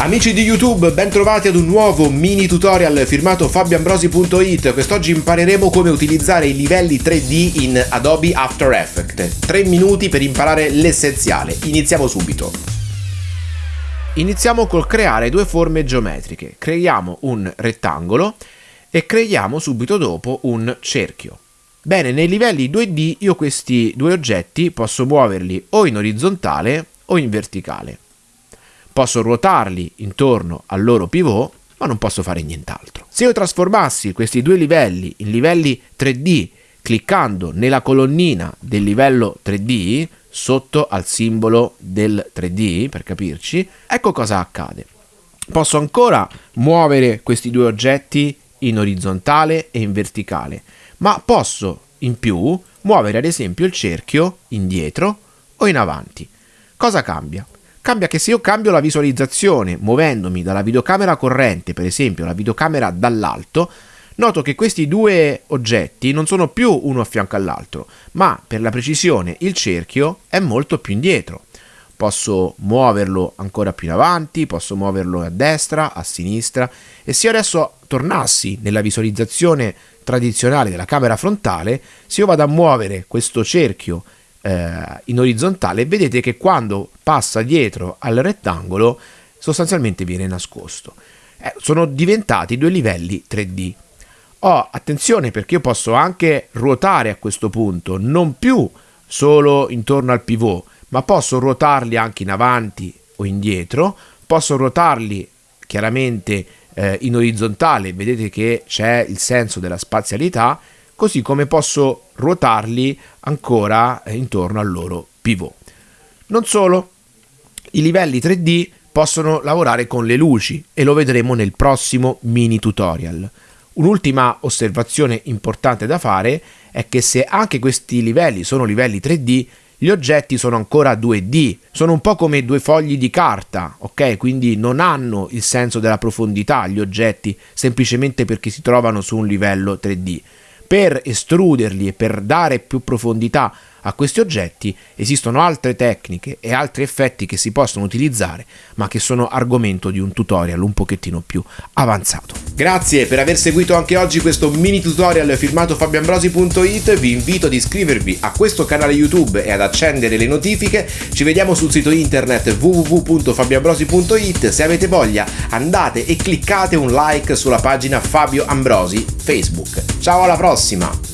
Amici di YouTube, ben trovati ad un nuovo mini tutorial firmato fabioambrosi.it. Quest'oggi impareremo come utilizzare i livelli 3D in Adobe After Effects. 3 minuti per imparare l'essenziale. Iniziamo subito. Iniziamo col creare due forme geometriche. Creiamo un rettangolo e creiamo subito dopo un cerchio. Bene, nei livelli 2D io questi due oggetti posso muoverli o in orizzontale o in verticale. Posso ruotarli intorno al loro pivot, ma non posso fare nient'altro. Se io trasformassi questi due livelli in livelli 3D cliccando nella colonnina del livello 3D sotto al simbolo del 3D, per capirci, ecco cosa accade. Posso ancora muovere questi due oggetti in orizzontale e in verticale, ma posso in più muovere ad esempio il cerchio indietro o in avanti. Cosa cambia? Cambia che se io cambio la visualizzazione muovendomi dalla videocamera corrente, per esempio la videocamera dall'alto, noto che questi due oggetti non sono più uno a fianco all'altro, ma per la precisione il cerchio è molto più indietro. Posso muoverlo ancora più in avanti, posso muoverlo a destra, a sinistra e se io adesso tornassi nella visualizzazione tradizionale della camera frontale, se io vado a muovere questo cerchio eh, in orizzontale, vedete che quando passa dietro al rettangolo sostanzialmente viene nascosto. Eh, sono diventati due livelli 3D. Oh, attenzione perché io posso anche ruotare a questo punto, non più solo intorno al pivot, ma posso ruotarli anche in avanti o indietro, posso ruotarli chiaramente eh, in orizzontale, vedete che c'è il senso della spazialità, così come posso ruotarli ancora eh, intorno al loro pivot. Non solo, i livelli 3D possono lavorare con le luci e lo vedremo nel prossimo mini tutorial. Un'ultima osservazione importante da fare è che se anche questi livelli sono livelli 3D, gli oggetti sono ancora 2D, sono un po' come due fogli di carta, ok? Quindi non hanno il senso della profondità gli oggetti semplicemente perché si trovano su un livello 3D per estruderli e per dare più profondità a questi oggetti esistono altre tecniche e altri effetti che si possono utilizzare ma che sono argomento di un tutorial un pochettino più avanzato. Grazie per aver seguito anche oggi questo mini tutorial firmato fabioambrosi.it vi invito ad iscrivervi a questo canale YouTube e ad accendere le notifiche ci vediamo sul sito internet www.fabioambrosi.it se avete voglia andate e cliccate un like sulla pagina Fabio Ambrosi Facebook. Ciao alla prossima!